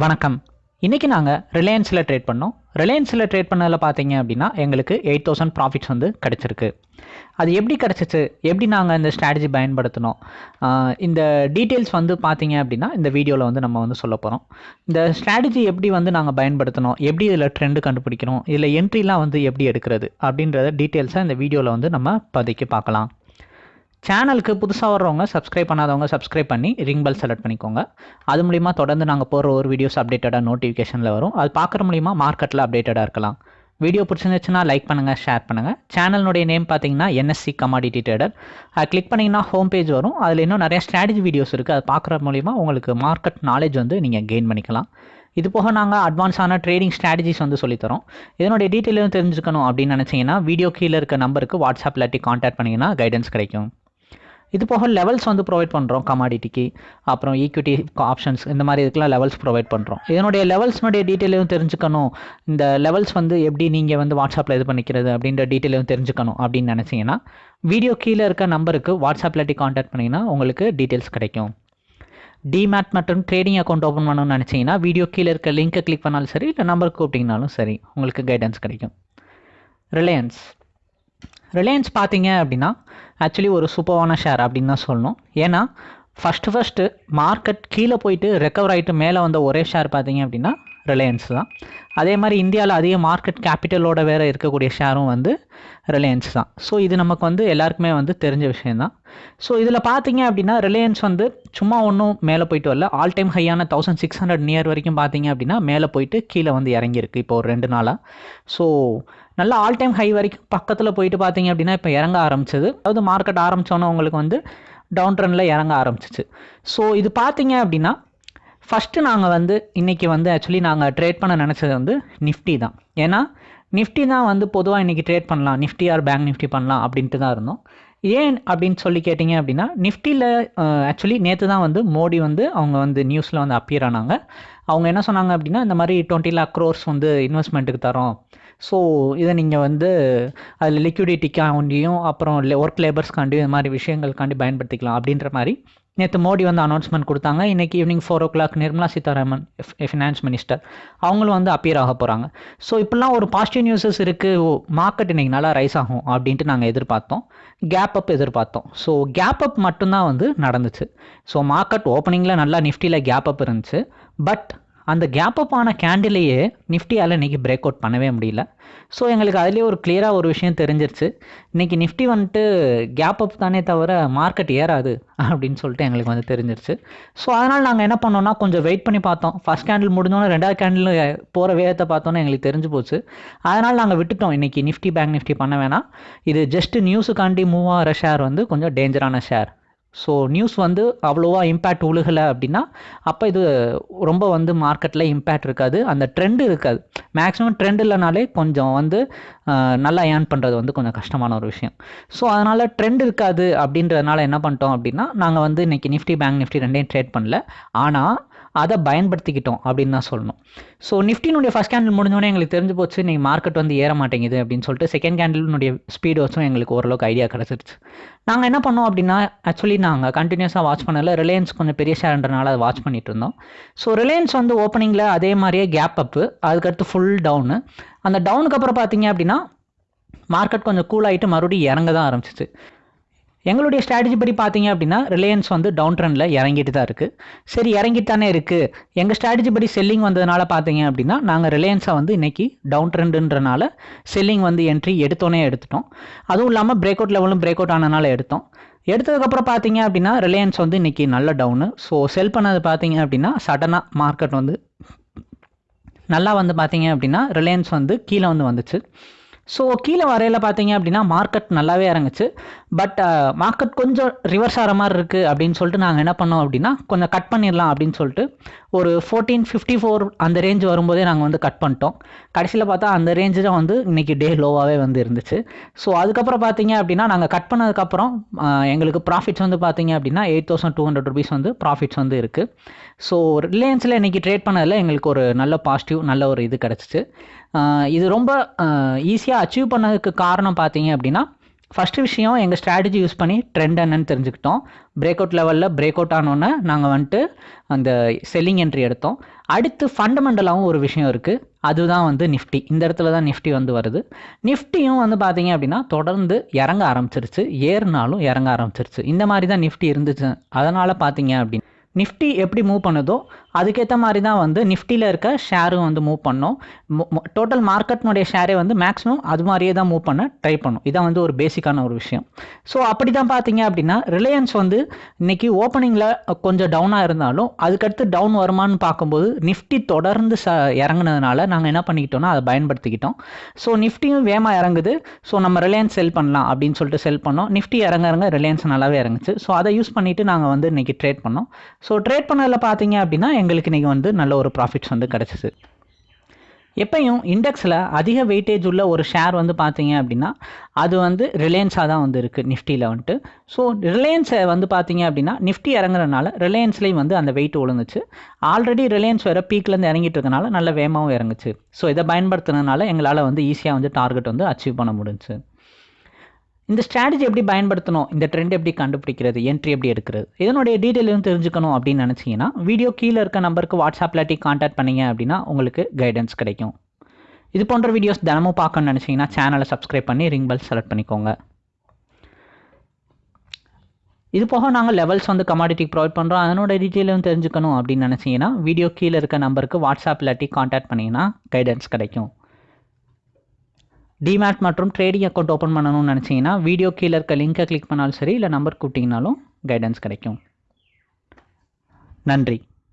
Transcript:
வணக்கம். இன்றைக்கி நாங்கள் ரிலையன்ஸில் ட்ரேட் பண்ணோம். ரிலையன்ஸில் ட்ரேட் பண்ணதில் பார்த்தீங்க அப்படின்னா எங்களுக்கு எயிட் தௌசண்ட் ப்ராஃபிட்ஸ் வந்து கிடச்சிருக்கு. அது எப்படி கிடச்சிச்சு? எப்படி நாங்கள் இந்த ஸ்ட்ராட்டஜி பயன்படுத்தினோம்? இந்த டீட்டெயில்ஸ் வந்து பார்த்தீங்க அப்படின்னா இந்த வீடியோவில் வந்து நம்ம வந்து சொல்ல போகிறோம் இந்த ஸ்ட்ராட்டஜி எப்படி வந்து நாங்கள் பயன்படுத்தணும் எப்படி இதில் ட்ரெண்டு கண்டுபிடிக்கணும் இதில் என்ட்ரிலாம் வந்து எப்படி எடுக்கிறது? அப்படின்றத டீட்டெயில்ஸை இந்த வீடியோவில் வந்து நம்ம பதிக்கு பார்க்கலாம் சேனலுக்கு புதுசாக வர்றவங்க சப்ஸ்கிரைப் பண்ணாதவங்க சப்ஸ்கிரைப் பண்ணி ரிங் பெல் செலக்ட் பண்ணிக்கோங்க. அது மூலிமா தொடர்ந்து நாங்கள் போகிற ஒரு வீடியோஸ் அப்டேட்டடாக நோட்டிஃபிகேஷனில் வரும். அது பார்க்குற மூலிமா மார்க்கெட்டில் அப்டேட்டடாக இருக்கலாம். வீடியோ பிடிச்சிருந்துச்சுன்னா லைக் பண்ணுங்கள் ஷேர் பண்ணுங்கள் சேனலுடைய நேம் பார்த்தீங்கன்னா என்எஸ்சி கமாடிட்டி ட்ரேடர் அது கிளிக் பண்ணிங்கன்னா ஹோம் பேஜ் வரும். அதில் இன்னும் நிறைய ஸ்ட்ராட்டஜி வீடியோஸ் இருக்குது அது பார்க்குற மூலிமா உங்களுக்கு மார்க்கெட் நாலேஜ் வந்து நீங்கள் கெயின் பண்ணிக்கலாம். இது போக நாங்கள் அட்வான்ஸான ட்ரேடிங் ஸ்ட்ராட்டஜிஸ் வந்து சொல்லித்தரோம் இதனுடைய டீட்டெயிலும் தெரிஞ்சுக்கணும் அப்படின்னு நினச்சிங்கன்னா வீடியோ கீழே இருக்க நம்பருக்கு வாட்ஸ்அப் இல்லாட்டி காண்டாக்ட் பண்ணிங்கன்னா கைடன்ஸ் கிடைக்கும். இது போக லெவல்ஸ் வந்து ப்ரொவைட் பண்ணுறோம் கமாடிட்டிக்கு அப்புறம் ஈக்விட்டி ஆப்ஷன்ஸ் இந்த மாதிரி இதுக்கெல்லாம் லெவல்ஸ் ப்ரொவைட் பண்ணுறோம் இதனுடைய லெவல்ஸ்னுடைய டீட்டெயிலையும் தெரிஞ்சுக்கணும். இந்த லெவல்ஸ் வந்து எப்படி நீங்கள் வந்து வாட்ஸ்அப்பில் இது பண்ணிக்கிறது அப்படின்ற டீட்டெயிலும் தெரிஞ்சுக்கணும் அப்படின்னு நினச்சிங்கன்னா வீடியோ கீழே இருக்க நம்பருக்கு வாட்ஸ்அப்பில் இல்லாட்டி காண்டாக்ட் பண்ணிங்கன்னா உங்களுக்கு டீட்டெயில்ஸ் கிடைக்கும். டிமேட் மற்றும் ட்ரேடிங் அக்கௌண்ட் ஓப்பன் பண்ணணும்னு நினச்சிங்கன்னா வீடியோ கீழே இருக்க லிங்க்கை கிளிக் பண்ணாலும் சரி இல்லை நம்பருக்கு கூப்பிட்டிங்கனாலும் சரி உங்களுக்கு கைடன்ஸ் கிடைக்கும். ரிலையன்ஸ் ரிலையன்ஸ் பார்த்தீங்க அப்படின்னா ஆக்சுவலி ஒரு சூப்பரான ஷேர் அப்படின்னு தான் சொல்லணும். ஏன்னா ஃபஸ்ட்டு ஃபஸ்ட்டு மார்க்கெட் கீழே போயிட்டு ரெக்கவர் ஆகிட்டு மேலே வந்த ஒரே ஷேர் பார்த்தீங்க அப்படின்னா ரிலையன்ஸ் தான். அதே மாதிரி இந்தியாவில் அதிக மார்க்கெட் கேபிட்டலோட வேறு இருக்கக்கூடிய ஷேரும் வந்து ரிலையன்ஸ் தான். ஸோ இது நமக்கு வந்து எல்லாருக்குமே வந்து தெரிஞ்ச விஷயந்தான் ஸோ இதில் பார்த்தீங்க அப்படின்னா ரிலையன்ஸ் வந்து சும்மா ஒன்றும் மேலே போயிட்டு வரல. ஆல் டைம் ஹையான தௌசண்ட் சிக்ஸ் ஹண்ட்ரட் நியர் வரைக்கும் பார்த்தீங்க அப்படின்னா மேலே போயிட்டு கீழே வந்து இறங்கியிருக்கு. இப்போ ஒரு ரெண்டு நாளாக ஸோ நல்லா ஆல் டைம் ஹை வரைக்கும் பக்கத்தில் போயிட்டு பார்த்தீங்க அப்படின்னா இப்போ இறங்க ஆரம்பிச்சது. அதாவது மார்க்கெட் ஆரம்பித்தோன்னே உங்களுக்கு வந்து டவுன் ட்ரெண்டில் இறங்க ஆரம்பிச்சிச்சு. ஸோ இது பார்த்தீங்க அப்படின்னா ஃபஸ்ட்டு நாங்கள் வந்து இன்றைக்கி வந்து ஆக்சுவலி நாங்கள் ட்ரேட் பண்ண நினச்சது வந்து நிஃப்டி தான். ஏன்னா நிஃப்டி தான் வந்து பொதுவாக இன்றைக்கி ட்ரேட் பண்ணலாம். நிஃப்டி ஆர் பேங்க் நிஃப்டி பண்ணலாம் அப்படின்ட்டு தான் இருந்தோம். ஏன் அப்படின்னு சொல்லி கேட்டிங்க அப்படின்னா நிஃப்டியில் ஆக்சுவலி நேற்று தான் வந்து மோடி வந்து அவங்க வந்து நியூஸில் வந்து அப்பியர் ஆனாங்க. அவங்க என்ன சொன்னாங்க அப்படின்னா இந்த மாதிரி டுவெண்ட்டி லேக் க்ரோர்ஸ் வந்து இன்வெஸ்ட்மெண்ட்டுக்கு தரோம். ஸோ இதை நீங்கள் வந்து அதில் லிக்விடிட்டிக்காண்டியும் அப்புறம் ஒர்க் லேபர்ஸ்க்காண்டியும் இந்த மாதிரி விஷயங்களுக்காண்டி பயன்படுத்திக்கலாம் அப்படின்ற மாதிரி நேற்று மோடி வந்து அனௌன்ஸ்மெண்ட் கொடுத்தாங்க. இன்றைக்கி evening four o'clock Nirmala Sitharaman finance minister அவங்களும் வந்து அப்பியர் ஆக போகிறாங்க ஸோ இப்படிலாம் ஒரு பாசிட்டிவ் நியூஸஸ் இருக்குது மார்க்கெட் இன்றைக்கி நல்லா ரைஸ் ஆகும் அப்படின்ட்டு நாங்கள் எதிர்பார்த்தோம். கேப் அப் எதிர்பார்த்தோம். ஸோ கேப் அப் மட்டும்தான் வந்து நடந்துச்சு. ஸோ மார்க்கெட் ஓப்பனிங்கில் நல்லா நிஃப்டியில் கேப் அப் இருந்துச்சு. பட் அந்த கேப் அப் ஆன கேண்டிலேயே நிஃப்டியால் இன்றைக்கி பிரேக் அவுட் பண்ணவே முடியல. ஸோ எங்களுக்கு அதுலேயே ஒரு கிளியராக ஒரு விஷயம் தெரிஞ்சிருச்சு. இன்றைக்கி நிஃப்டி வந்துட்டு கேப் அப் தானே தவிர மார்க்கெட் ஏறாது அப்படின்னு சொல்லிட்டு எங்களுக்கு வந்து தெரிஞ்சிருச்சு. ஸோ அதனால் நாங்கள் என்ன பண்ணோம்னா கொஞ்சம் வெயிட் பண்ணி பார்த்தோம். ஃபஸ்ட் கேண்டில் முடிஞ்சோன்னே ரெண்டாவது கேண்டில் போகிற வேகத்தை பார்த்தோன்னே எங்களுக்கு தெரிஞ்சு போச்சு. அதனால் நாங்கள் விட்டுட்டோம். இன்றைக்கி நிஃப்டி பேங்க் நிஃப்டி பண்ண வேணாம். இது ஜஸ்ட் நியூஸுக்காண்டி மூவ் ஆகிற ஷேர் வந்து கொஞ்சம் டேஞ்சரான ஷேர் ஸோ நியூஸ் வந்து அவ்வளோவா இம்பேக்ட் உழுகலை அப்படின்னா அப்போ இது ரொம்ப வந்து மார்க்கெட்டில் இம்பேக்ட் இருக்காது. அந்த ட்ரெண்டு இருக்காது. மேக்ஸிமம் ட்ரெண்ட் இல்லைனாலே கொஞ்சம் வந்து நல்லா ஏர்ன் பண்ணுறது வந்து கொஞ்சம் கஷ்டமான ஒரு விஷயம். ஸோ அதனால் ட்ரெண்ட் இருக்காது அப்படின்றதுனால என்ன பண்ணிட்டோம் அப்படின்னா நாங்கள் வந்து இன்றைக்கி நிஃப்டி பேங்க் நிஃப்டி ரெண்டையும் ட்ரேட் பண்ணல. ஆனால் அதை பயன்படுத்திக்கிட்டோம் அப்படின்னு தான் சொல்லணும். ஸோ நிஃப்டினுடைய ஃபஸ்ட் கேண்டில் முடிஞ்சோடனே எங்களுக்கு தெரிஞ்சு போச்சு நீங்கள் மார்க்கெட் வந்து ஏற மாட்டேங்குது அப்படின்னு சொல்லிட்டு செகண்ட் கேண்டிலுடைய ஸ்பீடு வச்சும் எங்களுக்கு ஓரளவுக்கு ஐடியா கிடச்சிருச்சு. நாங்கள் என்ன பண்ணோம் அப்படின்னா ஆக்சுவலி நாங்கள் கண்டினியூஸாக வாட்ச் பண்ணல. ரிலையன்ஸ் கொஞ்சம் பெரிய ஷேர்ன்றனால அதை வாட்ச் பண்ணிட்டு இருந்தோம். ஸோ ரிலையன்ஸ் வந்து ஓப்பனிங்கில் அதே மாதிரியே கேப் அப்பு அதுக்கடுத்து ஃபுல் டவுனு அந்த டவுனுக்கு அப்புறம் பார்த்தீங்க அப்படின்னா மார்க்கெட் கொஞ்சம் கூல் ஆகிட்டு மறுபடியும் இறங்க தான் ஆரம்பிச்சிச்சு. எங்களுடைய ஸ்ட்ராட்டஜி படி பார்த்தீங்க அப்படின்னா ரிலையன்ஸ் வந்து டவுன் ட்ரெண்டில் இறங்கிட்டு தான் இருக்குது சரி இறங்கிட்டு தானே இருக்குது எங்கள் ஸ்ட்ராட்டஜி படி செல்லிங் வந்ததுனால பார்த்தீங்க அப்படின்னா நாங்கள் ரிலையன்ஸை வந்து இன்றைக்கி டவுன் ட்ரெண்டுன்றனால செல்லிங் வந்து என்ட்ரி எடுத்தோன்னே எடுத்துட்டோம். அதுவும் இல்லாமல் பிரேக் அவுட் லெவலும் பிரேக் அவுட் ஆனனால எடுத்தோம். எடுத்ததுக்கப்புறம் பார்த்தீங்க அப்படின்னா ரிலையன்ஸ் வந்து இன்றைக்கி நல்ல டவுனு ஸோ செல் பண்ணது பார்த்தீங்க அப்படின்னா சடனாக மார்க்கெட் வந்து நல்லா வந்து பார்த்தீங்க அப்படின்னா ரிலையன்ஸ் வந்து கீழே வந்து வந்துச்சு. ஸோ கீழே வரையில் பார்த்தீங்க அப்படின்னா மார்க்கெட் நல்லாவே இறங்குச்சு. பட் மார்க்கெட் uh, கொஞ்சம் ரிவர்ஸ் ஆகிற மாதிரி இருக்குது அப்படின்னு சொல்லிட்டு நாங்கள் என்ன பண்ணோம் அப்படின்னா கொஞ்சம் கட் பண்ணிடலாம் அப்படின்னு சொல்லிட்டு ஒரு ஃபோர்டீன் ஃபிஃப்டி ஃபோர் அந்த ரேஞ்ச் வரும்போதே நாங்கள் வந்து கட் பண்ணிட்டோம். கடைசியில் பார்த்தா அந்த ரேஞ்சு தான் வந்து இன்றைக்கி டே லோவாகவே வந்து இருந்துச்சு. ஸோ அதுக்கப்புறம் பார்த்தீங்க அப்படின்னா நாங்கள் கட் பண்ணதுக்கப்புறம் uh, எங்களுக்கு ப்ராஃபிட்ஸ் வந்து பார்த்தீங்க அப்படின்னா eight thousand two hundred rupees வந்து ப்ராஃபிட்ஸ் வந்து இருக்குது ஸோ ரிலையன்ஸில் இன்றைக்கி ட்ரேட் பண்ணதில் எங்களுக்கு ஒரு நல்ல பாசிட்டிவ் நல்ல ஒரு இது கிடச்சிச்சு. இது ரொம்ப ஈஸியாக அச்சீவ் பண்ணதுக்கு காரணம் பார்த்தீங்க அப்படின்னா ஃபஸ்ட்டு விஷயம் எங்கள் ஸ்ட்ராட்டஜி யூஸ் பண்ணி ட்ரெண்ட் என்னன்னு தெரிஞ்சுக்கிட்டோம். பிரேக் அவுட் லெவலில் பிரேக் அவுட் ஆனோன்னே நாங்கள் வந்துட்டு அந்த செல்லிங் என்ட்ரி எடுத்தோம். அடுத்து ஃபண்டமெண்டலாகவும் ஒரு விஷயம் இருக்குது அதுதான் வந்து நிஃப்டி இந்த இடத்துல தான் நிஃப்டி வந்து வருது. நிஃப்டியும் வந்து பார்த்தீங்க அப்படின்னா தொடர்ந்து இறங்க ஆரம்பிச்சிருச்சு. ஏறுனாலும் இறங்க ஆரம்பிச்சிருச்சு. இந்த மாதிரி தான் நிஃப்டி இருந்துச்சு. அதனால் பார்த்தீங்க அப்படின்னு நிஃப்டி எப்படி மூவ் பண்ணுதோ அதுக்கேற்ற மாதிரி தான் வந்து நிஃப்டியில் இருக்க ஷேரும் வந்து மூவ் பண்ணோம். டோட்டல் மார்க்கெட்னுடைய ஷேரே வந்து மேக்ஸிமம் அது மாதிரியே தான் மூவ் பண்ண ட்ரை பண்ணும். இதான் வந்து ஒரு பேசிக்கான ஒரு விஷயம். ஸோ அப்படி தான் பார்த்தீங்க அப்படின்னா ரிலையன்ஸ் வந்து இன்னைக்கு ஓப்பனிங்கில் கொஞ்சம் டவுனாக இருந்தாலும் அதுக்கடுத்து டவுன் வருமானு பார்க்கும்போது நிஃப்டி தொடர்ந்து ச இறங்குனதுனால நாங்கள் என்ன பண்ணிக்கிட்டோம்னா அதை பயன்படுத்திக்கிட்டோம். ஸோ நிஃப்டியும் வேகமாக இறங்குது. ஸோ நம்ம ரிலையன்ஸ் செல் பண்ணலாம் அப்படின்னு சொல்லிட்டு செல் பண்ணோம். நிஃப்டி இறங்க இறங்க ரிலையன்ஸ் நல்லாவே இறங்குச்சு. ஸோ அதை யூஸ் பண்ணிவிட்டு நாங்கள் வந்து இன்றைக்கி ட்ரேட் பண்ணோம். ஸோ ட்ரேட் பண்ணதில் பார்த்தீங்க அப்படின்னா எங்களுக்கு இன்றைக்கி வந்து நல்ல ஒரு ப்ராஃபிட்ஸ் வந்து கிடச்சிது. எப்பையும் இண்டெக்ஸில் அதிக வெயிட்டேஜ் உள்ள ஒரு ஷேர் வந்து பார்த்தீங்க அப்படின்னா அது வந்து ரிலையன்ஸாக தான் வந்து இருக்குது நிஃப்டியில் வந்துட்டு. ஸோ ரிலையன்ஸை வந்து பார்த்தீங்க அப்படின்னா நிஃப்டி இறங்குறதுனால ரிலையன்ஸ்லேயும் வந்து அந்த வெயிட் விழுந்துச்சு ஆல்ரெடி ரிலையன்ஸ் வேறு பீக்லேருந்து இறங்கிட்டு இருக்கனால நல்ல வேகமாகவும் இறங்குச்சு. ஸோ இதை பயன்படுத்துனதுனால எங்களால் வந்து ஈஸியாக வந்து டார்கெட் வந்து அச்சீவ் பண்ண முடிஞ்சு இந்த ஸ்ட்ராட்டஜி எப்படி பயன்படுத்தணும்? இந்த ட்ரெண்ட் எப்படி கண்டுபிடிக்கிறது? என்ட்ரி எப்படி எடுக்கிறது? இதனுடைய டீட்டெயிலும் தெரிஞ்சுக்கணும் அப்படின்னு நினச்சிங்கன்னா வீடியோ கீழே இருக்க நம்பருக்கு வாட்ஸ்அப் இல்லாட்டி காண்டாக்ட் பண்ணிங்க அப்படின்னா உங்களுக்கு கைடன்ஸ் கிடைக்கும். இது போன்ற வீடியோஸ் தினமும் பார்க்கணும்னு நினச்சிங்கன்னா சேனலை சப்ஸ்கிரைப் பண்ணி ரிங் பெல் செலக்ட் பண்ணிக்கோங்க. இது போக நாங்கள் லெவல்ஸ் வந்து கமாடிட்டி ப்ரொவைட் பண்ணுறோம் அதனோட டீட்டெயிலும் தெரிஞ்சுக்கணும் அப்படின்னு நினச்சிங்கன்னா வீடியோ கீழே இருக்க நம்பருக்கு வாட்ஸ்அப் இல்லாட்டி காண்டாக்ட் பண்ணிங்கன்னா கைடன்ஸ் கிடைக்கும். டிமேட் மற்றும் ட்ரேடிங் அக்கௌண்ட் ஓப்பன் பண்ணணும்னு நினச்சிங்கன்னா வீடியோ கீழே இருக்க லிங்கை கிளிக் பண்ணாலும் சரி இல்லை நம்பர் கூப்பிட்டிங்கனாலும் கைடன்ஸ் கிடைக்கும். நன்றி.